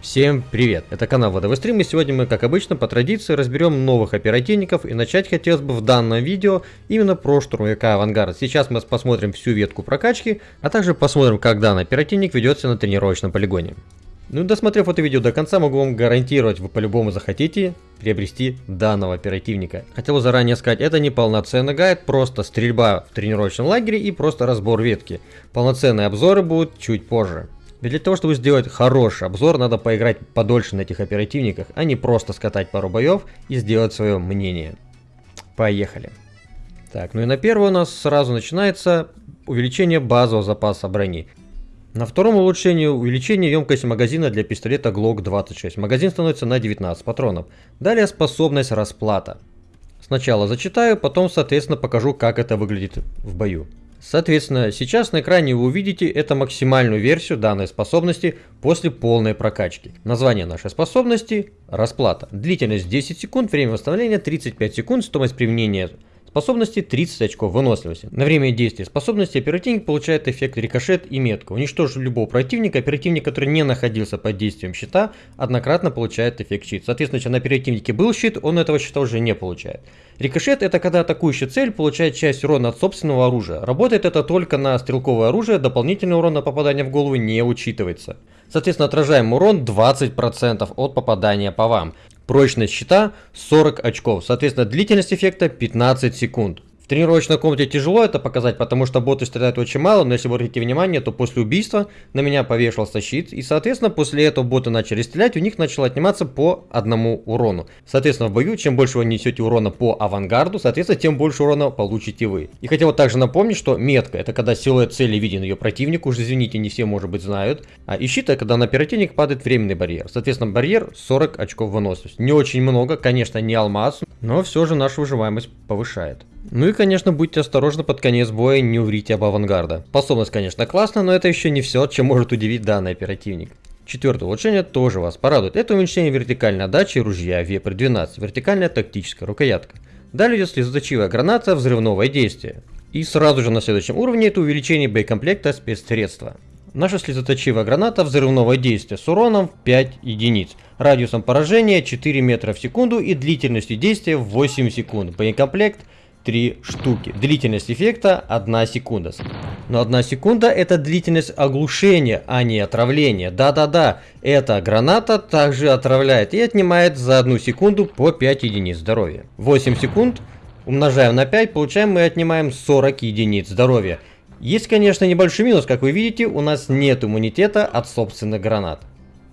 Всем привет! Это канал ВДВ Стрим и сегодня мы, как обычно, по традиции разберем новых оперативников и начать хотелось бы в данном видео именно про штурмовика Авангард. Сейчас мы посмотрим всю ветку прокачки, а также посмотрим, как данный оперативник ведется на тренировочном полигоне. Ну и досмотрев это видео до конца, могу вам гарантировать, вы по-любому захотите приобрести данного оперативника. Хотел заранее сказать, это не полноценный гайд, просто стрельба в тренировочном лагере и просто разбор ветки. Полноценные обзоры будут чуть позже. Ведь для того, чтобы сделать хороший обзор, надо поиграть подольше на этих оперативниках, а не просто скатать пару боев и сделать свое мнение. Поехали. Так, ну и на первое у нас сразу начинается увеличение базового запаса брони. На втором улучшении увеличение емкости магазина для пистолета Glock 26. Магазин становится на 19 патронов. Далее способность расплата. Сначала зачитаю, потом соответственно покажу, как это выглядит в бою. Соответственно, сейчас на экране вы увидите это максимальную версию данной способности после полной прокачки. Название нашей способности – расплата. Длительность 10 секунд, время восстановления 35 секунд, стоимость применения Способности 30 очков выносливости. На время действия способности оперативник получает эффект рикошет и метку. Уничтожив любого противника, оперативник, который не находился под действием щита, однократно получает эффект щит. Соответственно, если на оперативнике был щит, он этого щита уже не получает. Рикошет это когда атакующая цель получает часть урона от собственного оружия. Работает это только на стрелковое оружие, дополнительный урон на попадание в голову не учитывается. Соответственно, отражаемый урон 20% от попадания по вам. Прочность щита 40 очков. Соответственно, длительность эффекта 15 секунд тренировочной комнате тяжело это показать, потому что боты стреляют очень мало, но если вы обратите внимание, то после убийства на меня повешался щит, и, соответственно, после этого боты начали стрелять, у них начало отниматься по одному урону. Соответственно, в бою, чем больше вы несете урона по авангарду, соответственно, тем больше урона получите вы. И хотел также напомнить, что метка, это когда силуэт цели виден ее противнику, уже извините, не все, может быть, знают, а и щит, это когда на оперативник падает временный барьер. Соответственно, барьер 40 очков выносливости. Не очень много, конечно, не алмаз, но все же нашу выживаемость повышает. Ну и, конечно, будьте осторожны под конец боя, не уврите об авангарда. Способность, конечно, классная, но это еще не все, чем может удивить данный оперативник. Четвертое улучшение тоже вас порадует. Это уменьшение вертикальной отдачи ружья Вепрь 12, вертикальная тактическая рукоятка. Далее идет слезоточивая граната, взрывновое действие. И сразу же на следующем уровне это увеличение боекомплекта спецсредства. Наша слезоточивая граната взрывного действия с уроном 5 единиц, радиусом поражения 4 метра в секунду и длительностью действия 8 секунд. Боекомплект 3 штуки. Длительность эффекта 1 секунда. Но 1 секунда это длительность оглушения, а не отравления. Да-да-да, эта граната также отравляет и отнимает за 1 секунду по 5 единиц здоровья. 8 секунд умножаем на 5, получаем мы отнимаем 40 единиц здоровья. Есть, конечно, небольшой минус, как вы видите, у нас нет иммунитета от собственных гранат.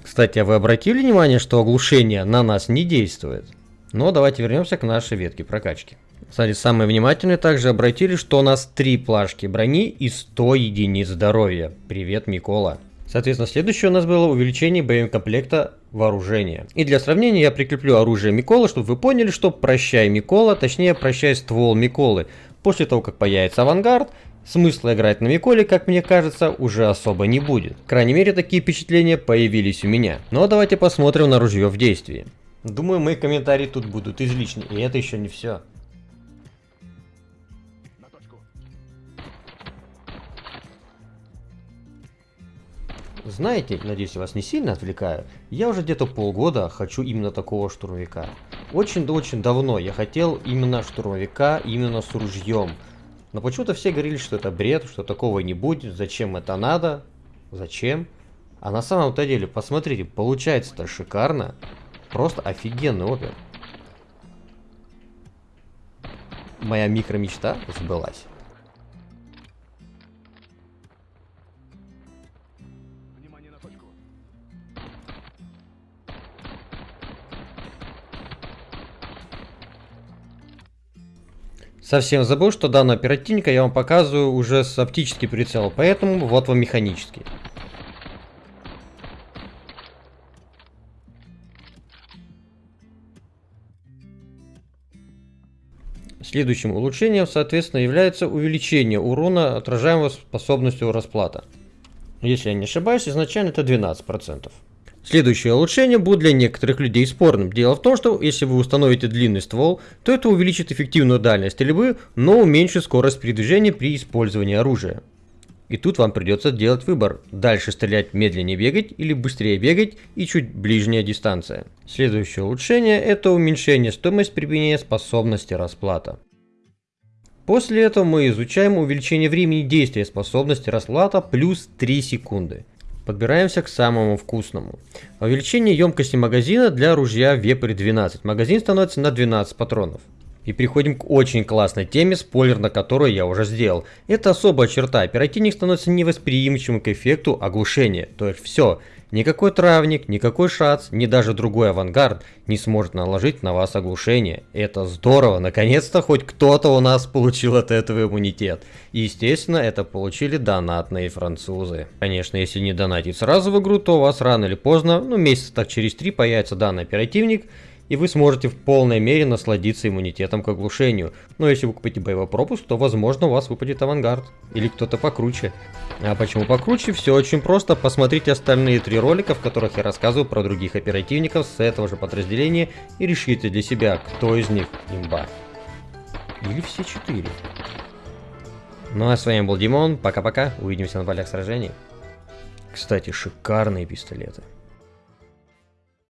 Кстати, а вы обратили внимание, что оглушение на нас не действует? Но давайте вернемся к нашей ветке прокачки. Кстати, самые внимательные также обратили, что у нас 3 плашки брони и 100 единиц здоровья. Привет, Микола. Соответственно, следующее у нас было увеличение боекомплекта вооружения. И для сравнения я прикреплю оружие Миколы, чтобы вы поняли, что прощай Микола, точнее прощай ствол Миколы. После того, как появится авангард, смысла играть на Миколе, как мне кажется, уже особо не будет. Крайней мере, такие впечатления появились у меня. Но давайте посмотрим на ружье в действии. Думаю, мои комментарии тут будут излишни, и это еще не все. Знаете, надеюсь, я вас не сильно отвлекаю, я уже где-то полгода хочу именно такого штурмовика. Очень-очень давно я хотел именно штурмовика, именно с ружьем. Но почему-то все говорили, что это бред, что такого не будет, зачем это надо, зачем. А на самом-то деле, посмотрите, получается-то шикарно. Просто офигенный опер. Моя микромечта сбылась. Совсем забыл, что данного оперативника я вам показываю уже с оптический прицел, поэтому вот вам механический. Следующим улучшением, соответственно, является увеличение урона, отражаемого способностью расплата. Если я не ошибаюсь, изначально это 12%. Следующее улучшение будет для некоторых людей спорным. Дело в том, что если вы установите длинный ствол, то это увеличит эффективную дальность стрельбы, но уменьшит скорость передвижения при использовании оружия. И тут вам придется делать выбор. Дальше стрелять медленнее бегать или быстрее бегать и чуть ближняя дистанция. Следующее улучшение это уменьшение стоимости применения способности расплата. После этого мы изучаем увеличение времени действия способности расплата плюс 3 секунды. Подбираемся к самому вкусному. Увеличение емкости магазина для ружья Вепрь 12. Магазин становится на 12 патронов. И переходим к очень классной теме, спойлер на которую я уже сделал. Это особая черта, оперативник становится невосприимчивым к эффекту оглушения. То есть все, никакой травник, никакой шац, ни даже другой авангард не сможет наложить на вас оглушение. Это здорово, наконец-то хоть кто-то у нас получил от этого иммунитет. И естественно, это получили донатные французы. Конечно, если не донатить сразу в игру, то у вас рано или поздно, ну месяца так через три появится данный оперативник, и вы сможете в полной мере насладиться иммунитетом к оглушению. Но если вы купите боевой то возможно у вас выпадет авангард. Или кто-то покруче. А почему покруче? Все очень просто. Посмотрите остальные три ролика, в которых я рассказываю про других оперативников с этого же подразделения и решите для себя, кто из них имба. Или все четыре. Ну а с вами был Димон, пока-пока, увидимся на полях сражений. Кстати, шикарные пистолеты.